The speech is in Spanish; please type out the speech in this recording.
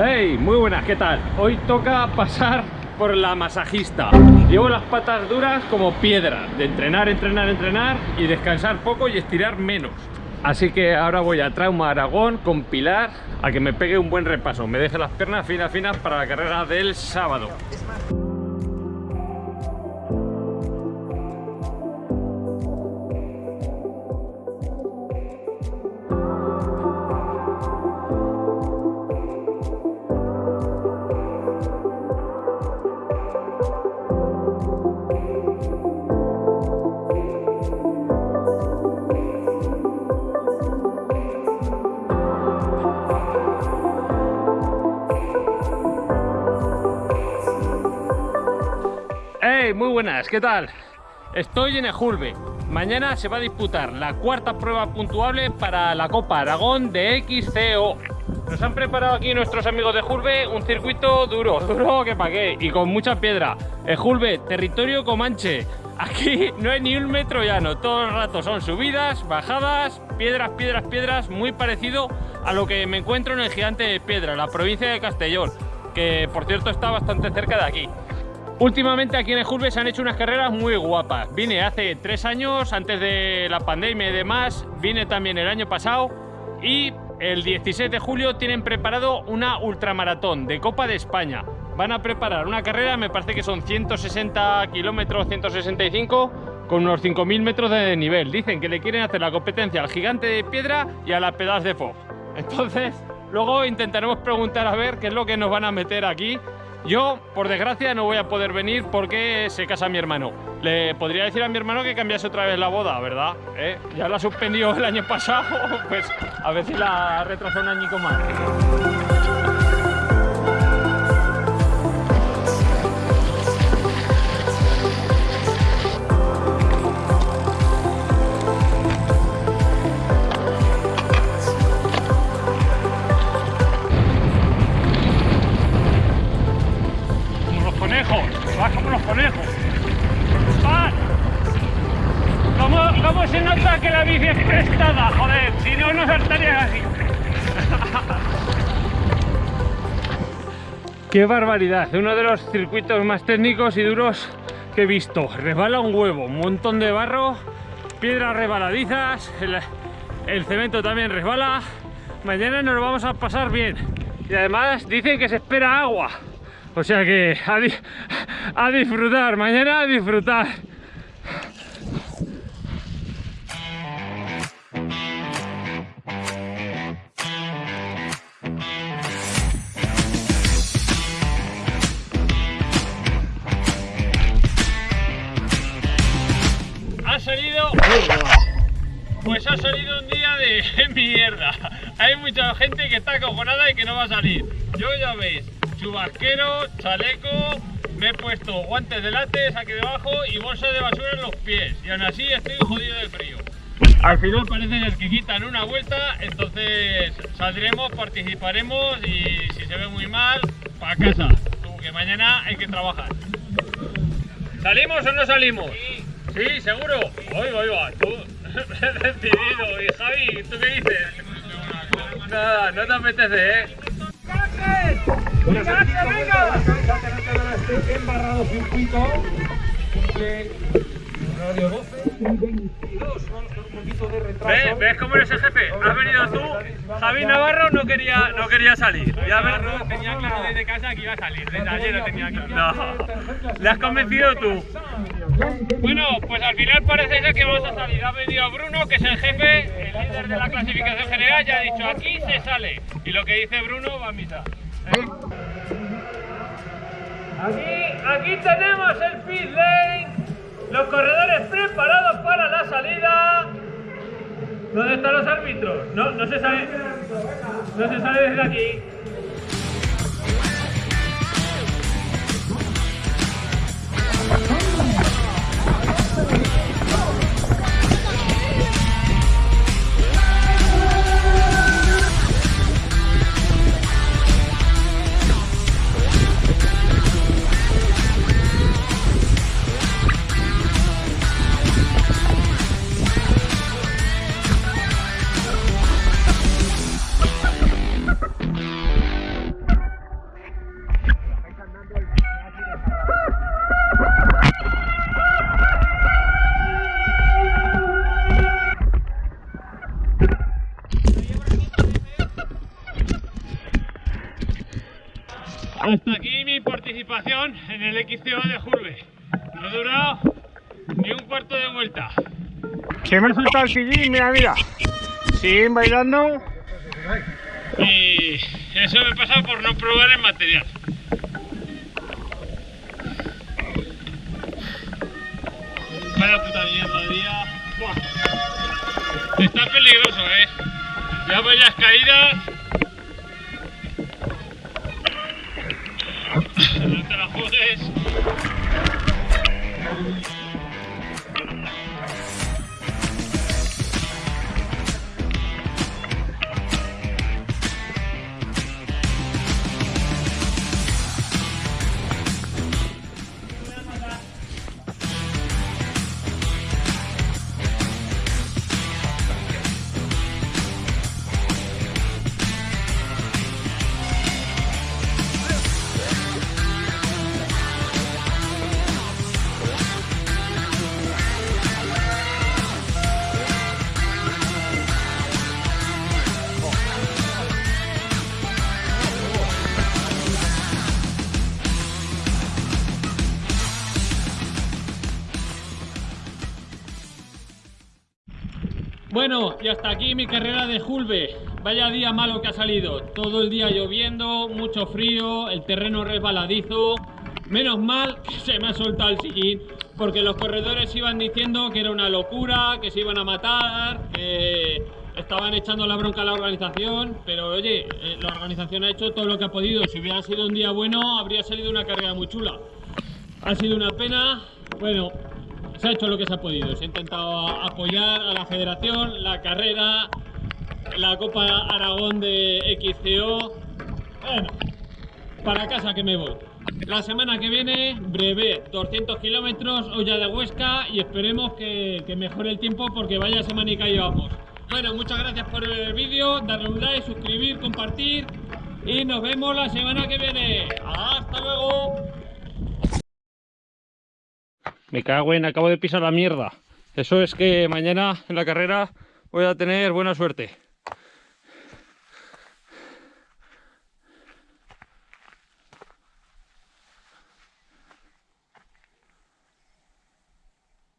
Hey, muy buenas, ¿qué tal? Hoy toca pasar por la masajista. Llevo las patas duras como piedra, de entrenar, entrenar, entrenar y descansar poco y estirar menos. Así que ahora voy a Trauma Aragón con Pilar a que me pegue un buen repaso, me deje las piernas finas, finas para la carrera del sábado. Muy buenas, ¿qué tal? Estoy en Ejulbe. Mañana se va a disputar la cuarta prueba puntuable para la Copa Aragón de XCO. Nos han preparado aquí nuestros amigos de Ejulbe un circuito duro, duro que pa' qué, y con mucha piedra. Ejulbe, territorio comanche. Aquí no hay ni un metro llano, todo el rato son subidas, bajadas, piedras, piedras, piedras, muy parecido a lo que me encuentro en el Gigante de Piedra, la provincia de Castellón, que por cierto está bastante cerca de aquí. Últimamente aquí en Ejurbe se han hecho unas carreras muy guapas. Vine hace tres años, antes de la pandemia y demás. Vine también el año pasado. Y el 16 de julio tienen preparado una ultramaratón de Copa de España. Van a preparar una carrera, me parece que son 160 kilómetros, 165, con unos 5.000 metros de nivel. Dicen que le quieren hacer la competencia al gigante de piedra y a la pedaz de Fox. Entonces, luego intentaremos preguntar a ver qué es lo que nos van a meter aquí yo, por desgracia, no voy a poder venir porque se casa mi hermano. Le podría decir a mi hermano que cambiase otra vez la boda, ¿verdad? ¿Eh? Ya la suspendió el año pasado, pues a si la retrasó un añico más. ¡Qué barbaridad! Uno de los circuitos más técnicos y duros que he visto. Resbala un huevo, un montón de barro, piedras resbaladizas, el, cemento también resbala. Mañana nos vamos a pasar bien. Y además dicen que se espera agua. O sea que a, disfrutar, mañana a disfrutar. De mierda. Hay mucha gente que está acojonada y que no va a salir. Yo ya veis, chubasquero, chaleco, me he puesto guantes de látex aquí debajo y bolsa de basura en los pies. Y aún así estoy jodido de frío. Al final parece que quitan una vuelta, entonces saldremos, participaremos y si se ve muy mal, para casa. Que mañana hay que trabajar. ¿Salimos o no salimos? Sí. ¿Sí? ¿Seguro? Voy, voy, va. Tú, decidido. Y Javi, ¿tú qué dices? Nada, no te apetece, ¿eh? Bueno, venga! Este embarrado circuito cumple radio 12 y 22 con un poquito de retraso. ¿Ves, ¿Ves cómo eres el jefe? Has venido tú, Javi Navarro no quería, no quería salir. Ya Navarro tenía claro desde casa que iba a salir, desde ayer lo tenía claro. No, le has convencido tú. Bueno, pues al final parece ser que vamos a salir. Ha venido Bruno, que es el jefe, el líder de la clasificación general, ya ha dicho aquí se sale. Y lo que dice Bruno va a misa. Aquí, aquí tenemos el pit lane, los corredores preparados para la salida. ¿Dónde están los árbitros? No, no se sabe. No se sabe desde aquí. Hasta aquí mi participación en el XCO de Jurbe. No ha durado ni un cuarto de vuelta. Se me ha soltado el sillín, mira, mira. Siguen bailando. Y eso me pasa por no probar el material. Vaya puta mierda día. Buah. Está peligroso, eh. Ya varias caídas. No te la Bueno, y hasta aquí mi carrera de Julbe. Vaya día malo que ha salido. Todo el día lloviendo, mucho frío, el terreno resbaladizo. Menos mal que se me ha soltado el sillín, porque los corredores iban diciendo que era una locura, que se iban a matar, que estaban echando la bronca a la organización. Pero oye, eh, la organización ha hecho todo lo que ha podido. Si hubiera sido un día bueno, habría salido una carrera muy chula. Ha sido una pena. Bueno, se ha hecho lo que se ha podido. Se ha intentado apoyar a la federación, la carrera, la Copa Aragón de XCO. Bueno, para casa que me voy. La semana que viene, breve, 200 kilómetros, olla de Huesca y esperemos que, que mejore el tiempo porque vaya semanica llevamos. Bueno, muchas gracias por ver el vídeo, darle un like, suscribir, compartir y nos vemos la semana que viene. ¡Hasta luego! Me cago en, acabo de pisar la mierda. Eso es que mañana en la carrera voy a tener buena suerte.